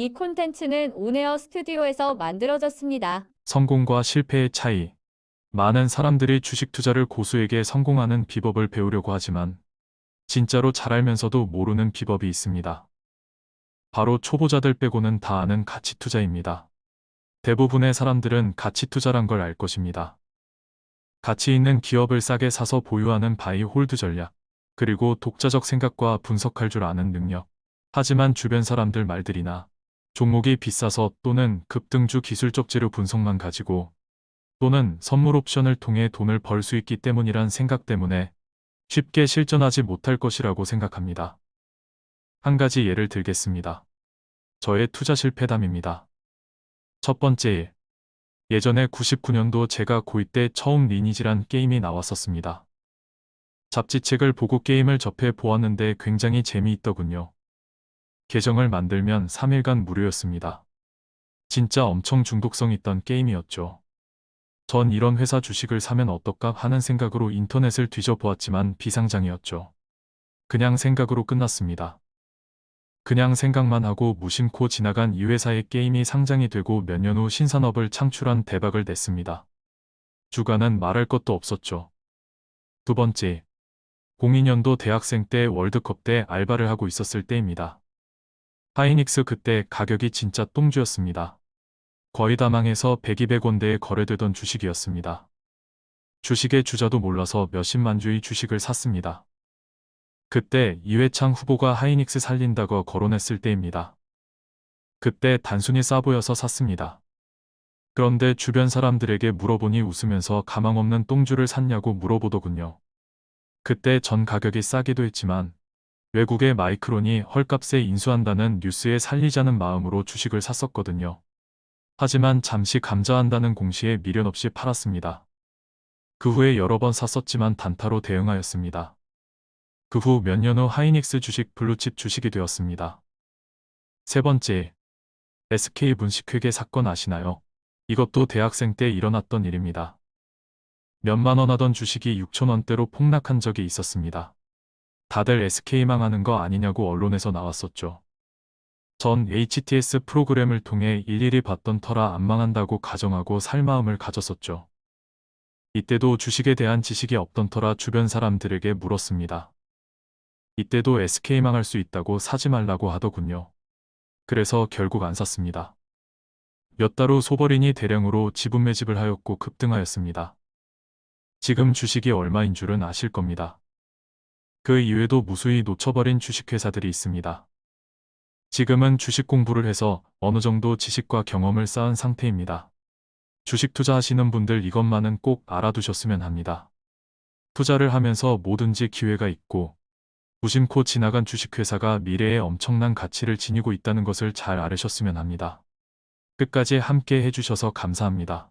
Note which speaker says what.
Speaker 1: 이 콘텐츠는 온에어 스튜디오에서 만들어졌습니다.
Speaker 2: 성공과 실패의 차이. 많은 사람들이 주식 투자를 고수에게 성공하는 비법을 배우려고 하지만 진짜로 잘 알면서도 모르는 비법이 있습니다. 바로 초보자들 빼고는 다 아는 가치 투자입니다. 대부분의 사람들은 가치 투자란 걸 알 것입니다. 가치 있는 기업을 싸게 사서 보유하는 buy hold 전략, 그리고 독자적 생각과 분석할 줄 아는 능력. 하지만 주변 사람들 말들이나 종목이 비싸서 또는 급등주 기술적 재료 분석만 가지고 또는 선물 옵션을 통해 돈을 벌 수 있기 때문이란 생각 때문에 쉽게 실전하지 못할 것이라고 생각합니다. 한 가지 예를 들겠습니다. 저의 투자 실패담입니다. 첫 번째 일. 예전에 99년도 제가 고2 때 처음 리니지란 게임이 나왔었습니다. 잡지책을 보고 게임을 접해 보았는데 굉장히 재미있더군요. 계정을 만들면 3일간 무료였습니다. 진짜 엄청 중독성 있던 게임이었죠. 전 이런 회사 주식을 사면 어떨까 하는 생각으로 인터넷을 뒤져보았지만 비상장이었죠. 그냥 생각으로 끝났습니다. 그냥 생각만 하고 무심코 지나간 이 회사의 게임이 상장이 되고 몇 년 후 신산업을 창출한 대박을 냈습니다. 주가는 말할 것도 없었죠. 두 번째, 02년도 대학생 때 월드컵 때 알바를 하고 있었을 때입니다. 하이닉스 그때 가격이 진짜 똥주였습니다. 거의 다 망해서 100, 200원대에 거래되던 주식이었습니다. 주식의 주자도 몰라서 몇십만 주의 주식을 샀습니다. 그때 이회창 후보가 하이닉스 살린다고 거론했을 때입니다. 그때 단순히 싸 보여서 샀습니다. 그런데 주변 사람들에게 물어보니 웃으면서 가망 없는 똥주를 샀냐고 물어보더군요. 그때 전 가격이 싸기도 했지만 외국의 마이크론이 헐값에 인수한다는 뉴스에 살리자는 마음으로 주식을 샀었거든요. 하지만 잠시 감자한다는 공시에 미련 없이 팔았습니다. 그 후에 여러 번 샀었지만 단타로 대응하였습니다. 그 후 몇 년 후 하이닉스 주식 블루칩 주식이 되었습니다. 세 번째, SK 분식회계 사건 아시나요? 이것도 대학생 때 일어났던 일입니다. 몇만 원 하던 주식이 6천 원대로 폭락한 적이 있었습니다. 다들 SK 망하는 거 아니냐고 언론에서 나왔었죠. 전 HTS 프로그램을 통해 일일이 봤던 터라 안 망한다고 가정하고 살 마음을 가졌었죠. 이때도 주식에 대한 지식이 없던 터라 주변 사람들에게 물었습니다. 이때도 SK 망할 수 있다고 사지 말라고 하더군요. 그래서 결국 안 샀습니다. 몇 달 후 소버린이 대량으로 지분 매집을 하였고 급등하였습니다. 지금 주식이 얼마인 줄은 아실 겁니다. 그 이외에도 무수히 놓쳐버린 주식회사들이 있습니다. 지금은 주식 공부를 해서 어느 정도 지식과 경험을 쌓은 상태입니다. 주식 투자하시는 분들 이것만은 꼭 알아두셨으면 합니다. 투자를 하면서 뭐든지 기회가 있고 무심코 지나간 주식회사가 미래에 엄청난 가치를 지니고 있다는 것을 잘 알으셨으면 합니다. 끝까지 함께 해주셔서 감사합니다.